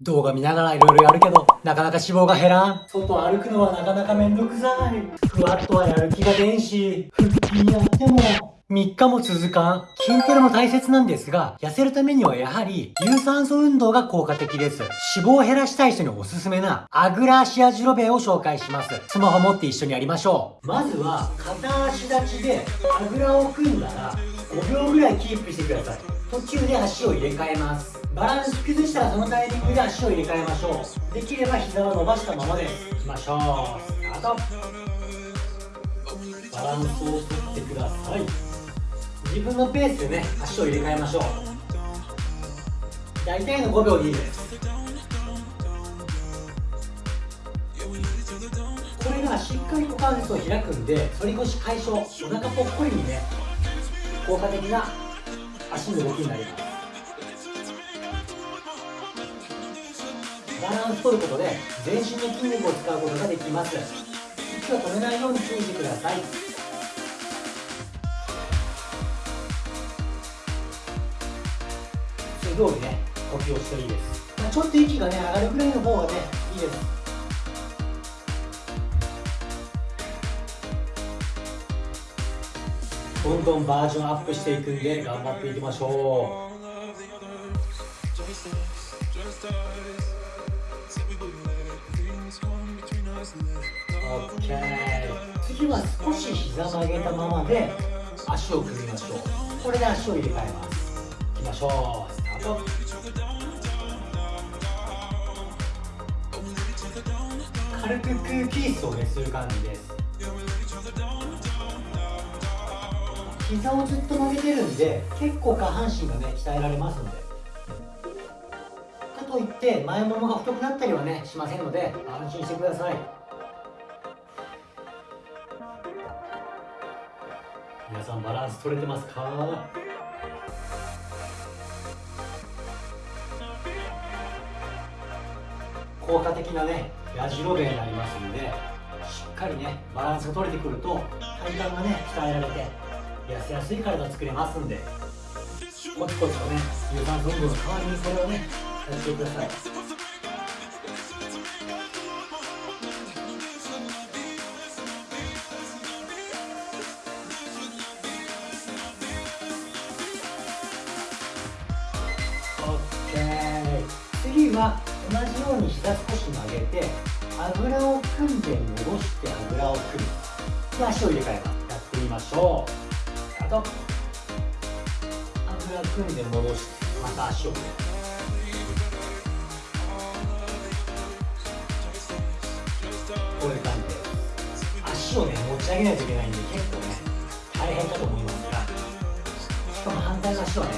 動画見ながらいろいろやるけど、なかなか脂肪が減らん。外歩くのはなかなかめんどくさい。ふわっとはやる気が出んし、腹筋やっても、3日も続かん。筋トレも大切なんですが、痩せるためにはやはり、有酸素運動が効果的です。脂肪を減らしたい人におすすめな、アグラシアジロベを紹介します。スマホ持って一緒にやりましょう。まずは、片足立ちで、あぐらを組んだら、5秒ぐらいキープしてください。途中で足を入れ替えますバランス崩したらそのタイミングで足を入れ替えましょうできれば膝は伸ばしたままですいきましょうスタートバランスをとってください自分のペースでね足を入れ替えましょう。大体の5秒でいいです。これがしっかり股関節を開くんで反り腰解消お腹ぽっこりにね効果的な足の動きになります。バランス取ることで全身の筋肉を使うことができます。息を止めないように注意してください。通りね呼吸をしていいです、ちょっと息がね上がるぐらいの方がねいいです。どんどんバージョンアップしていくんで頑張っていきましょう。オッケー。次は少し膝曲げたままで足を組みましょう。これで足を入れ替えます。いきましょう。スタート軽く空気椅子をねする感じです。膝をずっと曲げてるんで結構下半身がね鍛えられますんで。かといって前ももが太くなったりはねしませんので安心してください。皆さんバランス取れてますか？効果的なねやじろべになりますんでしっかりねバランスが取れてくると体幹がね鍛えられて痩せやすい体作れますんでコツコツとね有酸素運動の代わりにこれをねやってください。次は同じように膝少し曲げてあぐらを組んで戻してあぐらを組むで足を入れ替えますやってみましょう。とあぐら組んで戻してまた足をこういう感じで。足をね持ち上げないといけないんで結構ね大変かと思いますが。しかも反対の足はね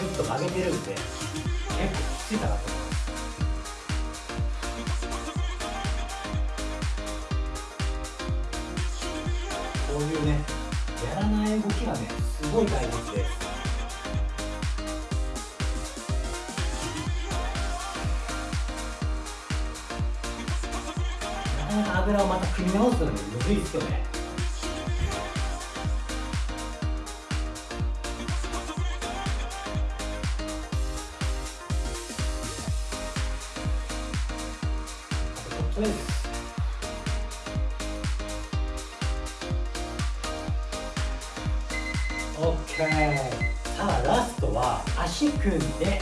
ずっと曲げてるんで結構きついかなと。思いますすごい大切ですなかなか油をまた組み直すのにむずいですよね。あとですさあラストは足組んで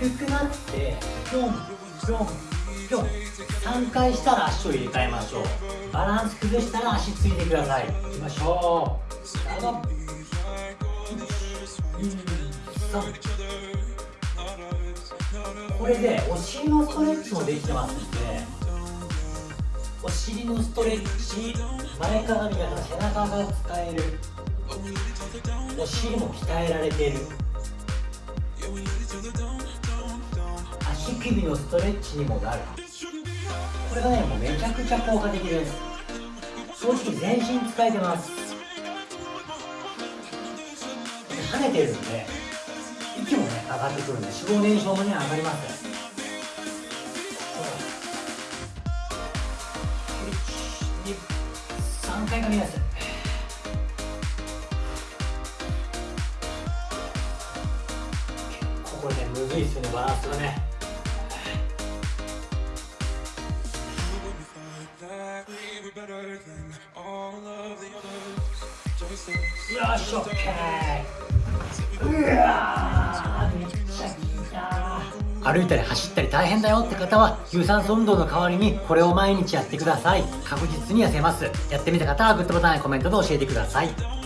低くなってぴょんぴょんぴょん3回したら足を入れ替えましょう。バランス崩したら足ついてください。いきましょうスタートこれでお尻のストレッチもできてますんでお尻のストレッチ。前かがみが背中が使える。お尻も鍛えられている。足首のストレッチにもなる。これがねもうめちゃくちゃ効果的です。正直全身使えてます。跳ねてるんで息もね上がってくるんで脂肪燃焼もね上がります。1 2 3回かみます。ずいですよねバランスがね。よしうわ歩いたり走ったり大変だよって方は有酸素運動の代わりにこれを毎日やってください。確実に痩せます。やってみた方はグッドボタンやコメントで教えてください。